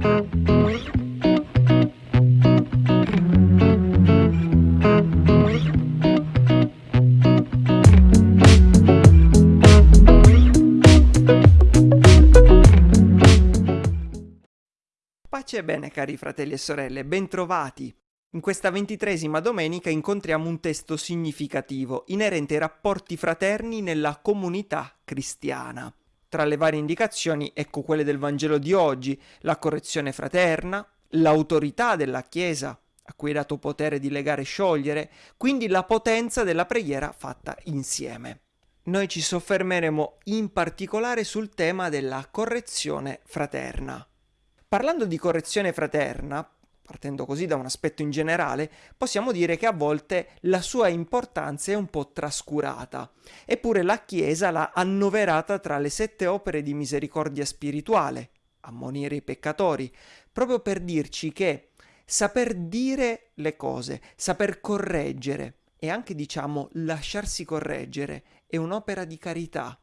Pace e bene cari fratelli e sorelle, bentrovati! In questa ventitresima domenica incontriamo un testo significativo inerente ai rapporti fraterni nella comunità cristiana. Tra le varie indicazioni ecco quelle del Vangelo di oggi, la correzione fraterna, l'autorità della Chiesa, a cui è dato potere di legare e sciogliere, quindi la potenza della preghiera fatta insieme. Noi ci soffermeremo in particolare sul tema della correzione fraterna. Parlando di correzione fraterna, partendo così da un aspetto in generale, possiamo dire che a volte la sua importanza è un po' trascurata. Eppure la Chiesa l'ha annoverata tra le sette opere di misericordia spirituale, ammonire i peccatori, proprio per dirci che saper dire le cose, saper correggere e anche diciamo lasciarsi correggere è un'opera di carità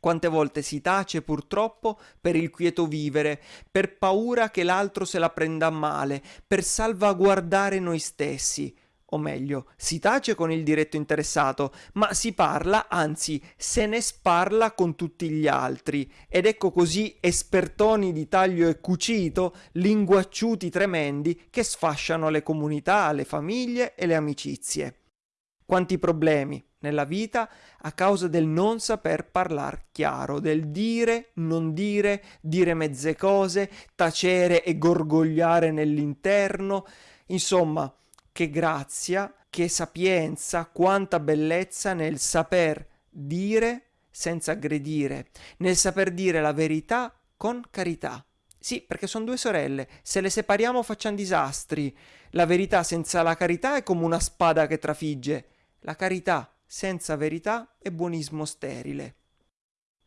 quante volte si tace purtroppo per il quieto vivere, per paura che l'altro se la prenda male, per salvaguardare noi stessi. O meglio, si tace con il diretto interessato, ma si parla, anzi se ne sparla con tutti gli altri. Ed ecco così espertoni di taglio e cucito, linguacciuti tremendi, che sfasciano le comunità, le famiglie e le amicizie. Quanti problemi nella vita a causa del non saper parlar chiaro, del dire, non dire, dire mezze cose, tacere e gorgogliare nell'interno. Insomma, che grazia, che sapienza, quanta bellezza nel saper dire senza aggredire, nel saper dire la verità con carità. Sì, perché sono due sorelle, se le separiamo facciamo disastri. La verità senza la carità è come una spada che trafigge. La carità senza verità è buonismo sterile.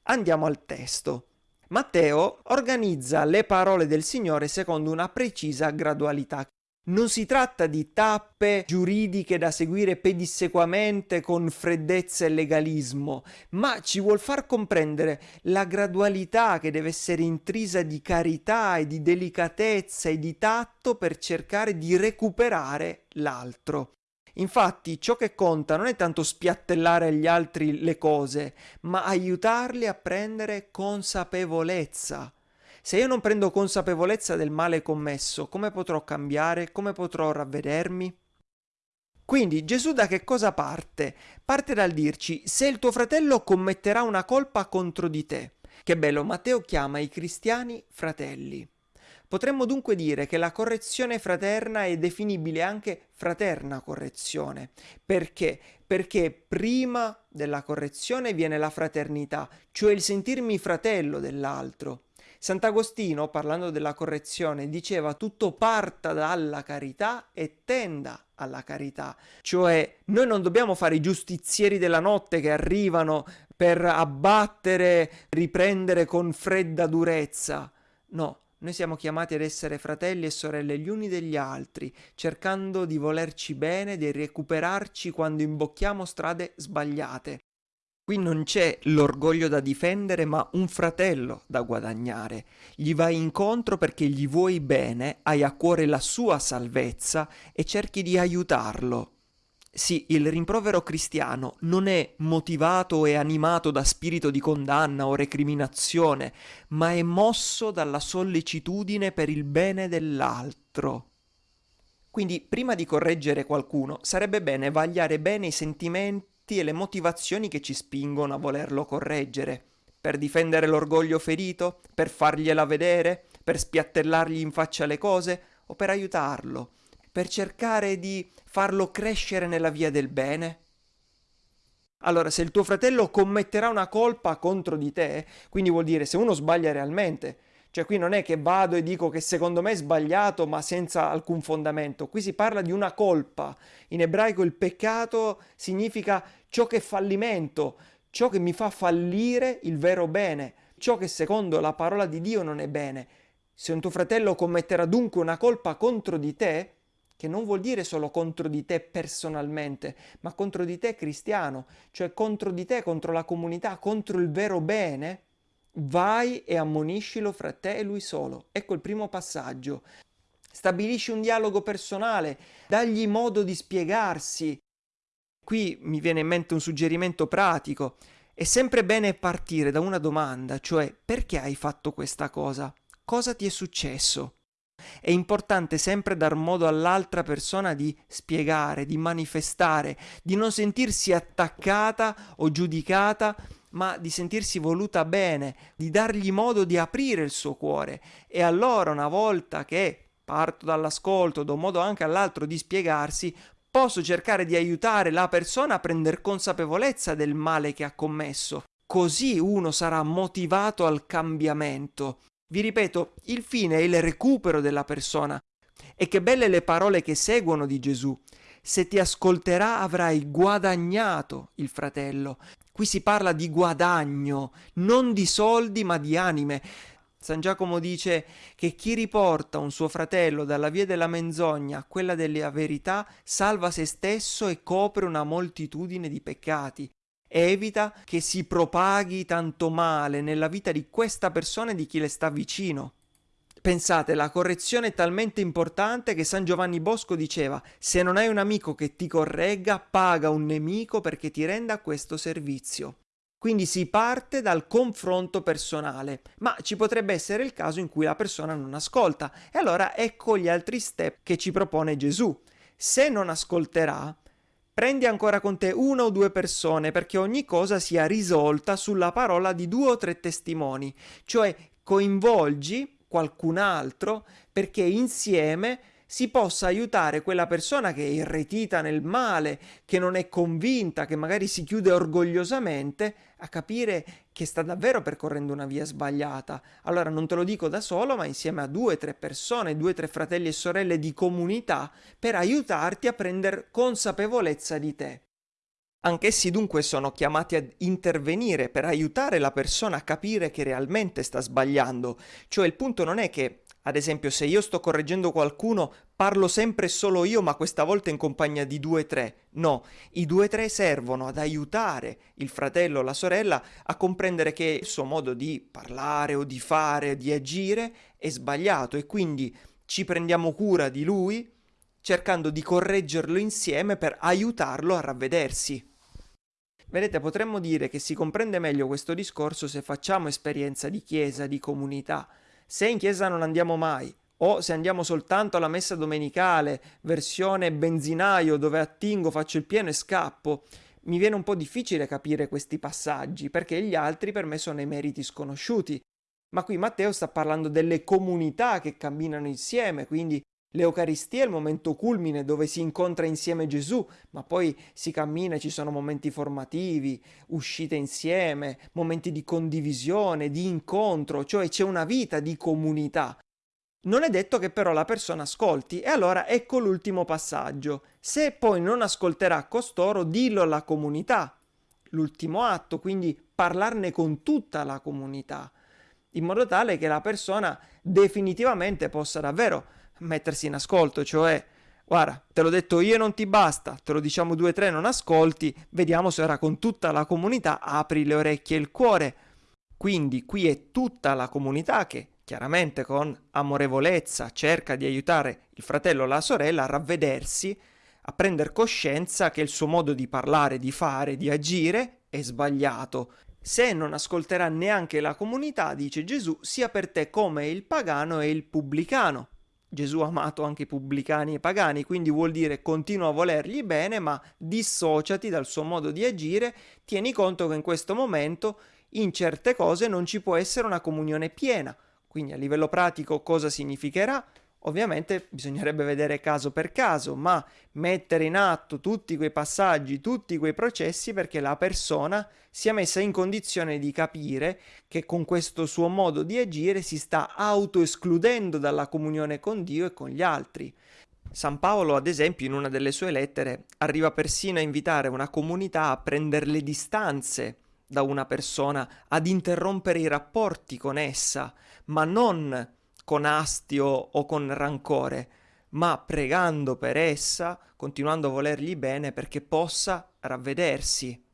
Andiamo al testo. Matteo organizza le parole del Signore secondo una precisa gradualità. Non si tratta di tappe giuridiche da seguire pedissequamente con freddezza e legalismo, ma ci vuol far comprendere la gradualità che deve essere intrisa di carità e di delicatezza e di tatto per cercare di recuperare l'altro. Infatti ciò che conta non è tanto spiattellare agli altri le cose, ma aiutarli a prendere consapevolezza. Se io non prendo consapevolezza del male commesso, come potrò cambiare? Come potrò ravvedermi? Quindi Gesù da che cosa parte? Parte dal dirci se il tuo fratello commetterà una colpa contro di te. Che bello, Matteo chiama i cristiani fratelli. Potremmo dunque dire che la correzione fraterna è definibile anche fraterna correzione. Perché? Perché prima della correzione viene la fraternità, cioè il sentirmi fratello dell'altro. Sant'Agostino, parlando della correzione, diceva tutto parta dalla carità e tenda alla carità. Cioè noi non dobbiamo fare i giustizieri della notte che arrivano per abbattere, riprendere con fredda durezza. No, noi siamo chiamati ad essere fratelli e sorelle gli uni degli altri, cercando di volerci bene, di recuperarci quando imbocchiamo strade sbagliate. Qui non c'è l'orgoglio da difendere, ma un fratello da guadagnare. Gli vai incontro perché gli vuoi bene, hai a cuore la sua salvezza e cerchi di aiutarlo. Sì, il rimprovero cristiano non è motivato e animato da spirito di condanna o recriminazione, ma è mosso dalla sollecitudine per il bene dell'altro. Quindi, prima di correggere qualcuno, sarebbe bene vagliare bene i sentimenti e le motivazioni che ci spingono a volerlo correggere. Per difendere l'orgoglio ferito? Per fargliela vedere? Per spiattellargli in faccia le cose? O per aiutarlo? Per cercare di farlo crescere nella via del bene? Allora, se il tuo fratello commetterà una colpa contro di te, quindi vuol dire se uno sbaglia realmente, cioè qui non è che vado e dico che secondo me è sbagliato ma senza alcun fondamento, qui si parla di una colpa. In ebraico il peccato significa ciò che è fallimento, ciò che mi fa fallire il vero bene, ciò che secondo la parola di Dio non è bene. Se un tuo fratello commetterà dunque una colpa contro di te, che non vuol dire solo contro di te personalmente, ma contro di te cristiano, cioè contro di te, contro la comunità, contro il vero bene, Vai e ammoniscilo fra te e lui solo. Ecco il primo passaggio. Stabilisci un dialogo personale, dagli modo di spiegarsi. Qui mi viene in mente un suggerimento pratico. È sempre bene partire da una domanda, cioè perché hai fatto questa cosa? Cosa ti è successo? È importante sempre dar modo all'altra persona di spiegare, di manifestare, di non sentirsi attaccata o giudicata, ma di sentirsi voluta bene, di dargli modo di aprire il suo cuore. E allora, una volta che parto dall'ascolto, do modo anche all'altro di spiegarsi, posso cercare di aiutare la persona a prendere consapevolezza del male che ha commesso. Così uno sarà motivato al cambiamento. Vi ripeto, il fine è il recupero della persona. E che belle le parole che seguono di Gesù. Se ti ascolterà avrai guadagnato il fratello. Qui si parla di guadagno, non di soldi ma di anime. San Giacomo dice che chi riporta un suo fratello dalla via della menzogna a quella della verità salva se stesso e copre una moltitudine di peccati evita che si propaghi tanto male nella vita di questa persona e di chi le sta vicino. Pensate, la correzione è talmente importante che San Giovanni Bosco diceva se non hai un amico che ti corregga, paga un nemico perché ti renda questo servizio. Quindi si parte dal confronto personale, ma ci potrebbe essere il caso in cui la persona non ascolta e allora ecco gli altri step che ci propone Gesù. Se non ascolterà, Prendi ancora con te una o due persone perché ogni cosa sia risolta sulla parola di due o tre testimoni, cioè coinvolgi qualcun altro perché insieme si possa aiutare quella persona che è irretita nel male, che non è convinta, che magari si chiude orgogliosamente, a capire che sta davvero percorrendo una via sbagliata. Allora non te lo dico da solo, ma insieme a due o tre persone, due o tre fratelli e sorelle di comunità, per aiutarti a prendere consapevolezza di te. Anch'essi dunque sono chiamati ad intervenire per aiutare la persona a capire che realmente sta sbagliando, cioè il punto non è che ad esempio, se io sto correggendo qualcuno, parlo sempre solo io, ma questa volta in compagnia di due o tre. No, i due o tre servono ad aiutare il fratello o la sorella a comprendere che il suo modo di parlare o di fare, di agire è sbagliato e quindi ci prendiamo cura di lui cercando di correggerlo insieme per aiutarlo a ravvedersi. Vedete, potremmo dire che si comprende meglio questo discorso se facciamo esperienza di chiesa, di comunità, se in chiesa non andiamo mai, o se andiamo soltanto alla messa domenicale, versione benzinaio dove attingo, faccio il pieno e scappo, mi viene un po' difficile capire questi passaggi, perché gli altri per me sono i meriti sconosciuti. Ma qui Matteo sta parlando delle comunità che camminano insieme, quindi L'Eucaristia è il momento culmine dove si incontra insieme Gesù, ma poi si cammina, ci sono momenti formativi, uscite insieme, momenti di condivisione, di incontro, cioè c'è una vita di comunità. Non è detto che però la persona ascolti e allora ecco l'ultimo passaggio. Se poi non ascolterà costoro, dillo alla comunità. L'ultimo atto, quindi parlarne con tutta la comunità, in modo tale che la persona definitivamente possa davvero mettersi in ascolto, cioè guarda, te l'ho detto io non ti basta, te lo diciamo due o tre, non ascolti, vediamo se ora con tutta la comunità apri le orecchie e il cuore. Quindi qui è tutta la comunità che chiaramente con amorevolezza cerca di aiutare il fratello o la sorella a ravvedersi, a prendere coscienza che il suo modo di parlare, di fare, di agire è sbagliato. Se non ascolterà neanche la comunità, dice Gesù, sia per te come il pagano e il pubblicano. Gesù ha amato anche i pubblicani e i pagani, quindi vuol dire continua a volergli bene, ma dissociati dal suo modo di agire, tieni conto che in questo momento in certe cose non ci può essere una comunione piena. Quindi a livello pratico cosa significherà? Ovviamente bisognerebbe vedere caso per caso, ma mettere in atto tutti quei passaggi, tutti quei processi perché la persona sia messa in condizione di capire che con questo suo modo di agire si sta autoescludendo dalla comunione con Dio e con gli altri. San Paolo, ad esempio, in una delle sue lettere, arriva persino a invitare una comunità a prendere le distanze da una persona, ad interrompere i rapporti con essa, ma non con astio o con rancore, ma pregando per essa, continuando a volergli bene perché possa ravvedersi.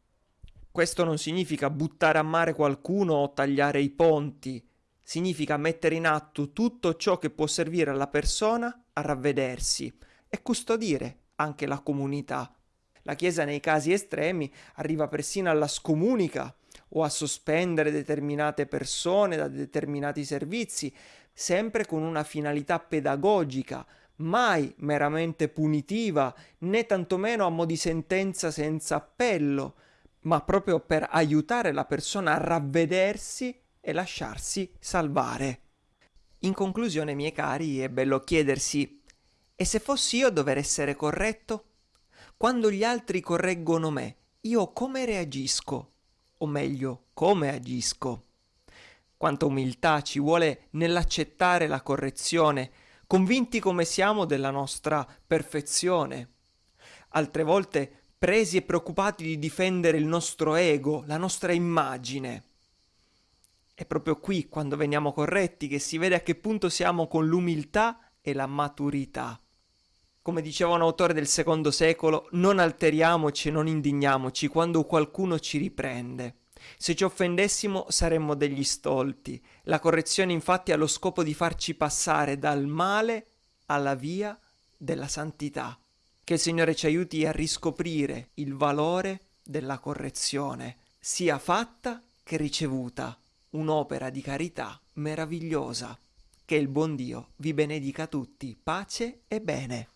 Questo non significa buttare a mare qualcuno o tagliare i ponti, significa mettere in atto tutto ciò che può servire alla persona a ravvedersi e custodire anche la comunità. La Chiesa nei casi estremi arriva persino alla scomunica o a sospendere determinate persone da determinati servizi, sempre con una finalità pedagogica, mai meramente punitiva, né tantomeno a mo' di sentenza senza appello, ma proprio per aiutare la persona a ravvedersi e lasciarsi salvare. In conclusione, miei cari, è bello chiedersi: e se fossi io a dover essere corretto? Quando gli altri correggono me, io come reagisco? O meglio, come agisco? Quanta umiltà ci vuole nell'accettare la correzione, convinti come siamo della nostra perfezione. Altre volte presi e preoccupati di difendere il nostro ego, la nostra immagine. È proprio qui, quando veniamo corretti, che si vede a che punto siamo con l'umiltà e la maturità. Come diceva un autore del secondo secolo, non alteriamoci e non indigniamoci quando qualcuno ci riprende. Se ci offendessimo saremmo degli stolti. La correzione infatti ha lo scopo di farci passare dal male alla via della santità. Che il Signore ci aiuti a riscoprire il valore della correzione, sia fatta che ricevuta, un'opera di carità meravigliosa. Che il buon Dio vi benedica tutti, pace e bene.